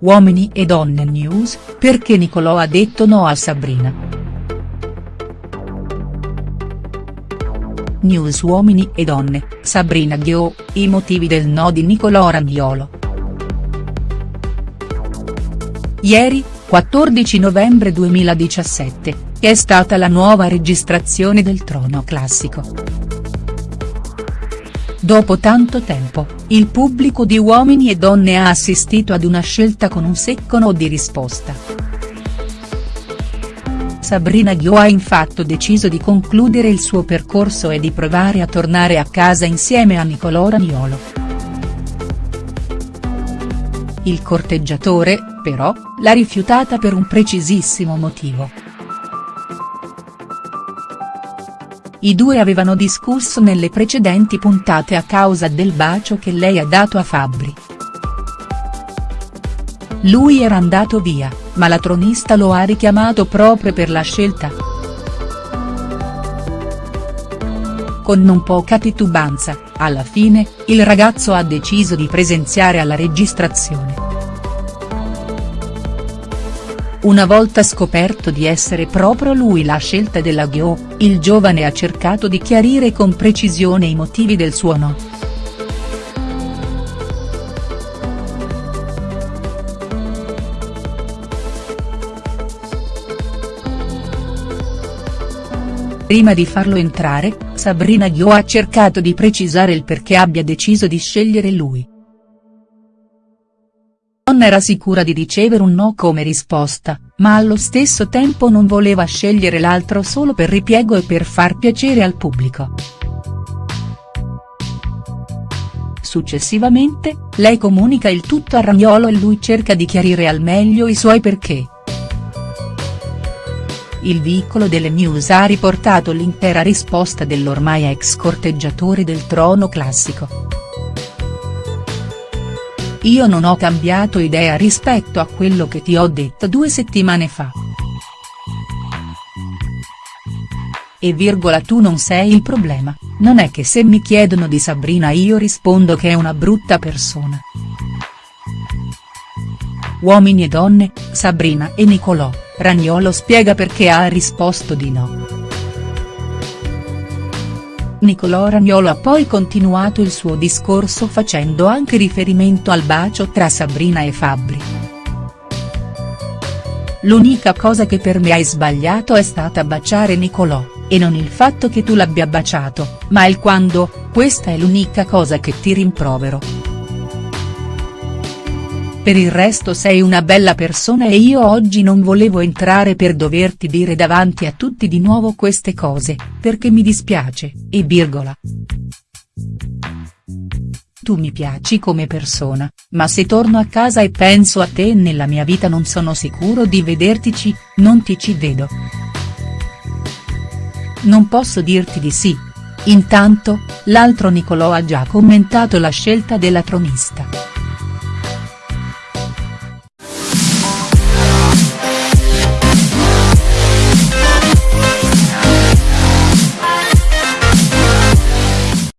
Uomini e donne news, perché Nicolò ha detto no a Sabrina. News Uomini e donne, Sabrina Ghio, i motivi del no di Nicolò Ragnolo. Ieri, 14 novembre 2017, è stata la nuova registrazione del Trono Classico. Dopo tanto tempo, il pubblico di Uomini e Donne ha assistito ad una scelta con un secco no di risposta. Sabrina Ghio ha infatti deciso di concludere il suo percorso e di provare a tornare a casa insieme a Nicolò Ragnolo. Il corteggiatore, però, l'ha rifiutata per un precisissimo motivo. I due avevano discusso nelle precedenti puntate a causa del bacio che lei ha dato a Fabri. Lui era andato via, ma la tronista lo ha richiamato proprio per la scelta. Con non poca titubanza, alla fine, il ragazzo ha deciso di presenziare alla registrazione. Una volta scoperto di essere proprio lui la scelta della Ghio, il giovane ha cercato di chiarire con precisione i motivi del suo no. Prima di farlo entrare, Sabrina Ghio ha cercato di precisare il perché abbia deciso di scegliere lui donna era sicura di ricevere un no come risposta, ma allo stesso tempo non voleva scegliere l'altro solo per ripiego e per far piacere al pubblico. Successivamente, lei comunica il tutto a Ragnolo e lui cerca di chiarire al meglio i suoi perché. Il vicolo delle news ha riportato l'intera risposta dell'ormai ex corteggiatore del trono classico. Io non ho cambiato idea rispetto a quello che ti ho detto due settimane fa. E virgola tu non sei il problema, non è che se mi chiedono di Sabrina io rispondo che è una brutta persona. Uomini e donne, Sabrina e Nicolò, Ragnolo spiega perché ha risposto di no. Nicolò Ragnolo ha poi continuato il suo discorso facendo anche riferimento al bacio tra Sabrina e Fabri. L'unica cosa che per me hai sbagliato è stata baciare Nicolò, e non il fatto che tu l'abbia baciato, ma il quando, questa è l'unica cosa che ti rimprovero. Per il resto sei una bella persona e io oggi non volevo entrare per doverti dire davanti a tutti di nuovo queste cose, perché mi dispiace, e virgola. Tu mi piaci come persona, ma se torno a casa e penso a te nella mia vita non sono sicuro di vedertici, non ti ci vedo. Non posso dirti di sì. Intanto, l'altro Nicolò ha già commentato la scelta della tronista.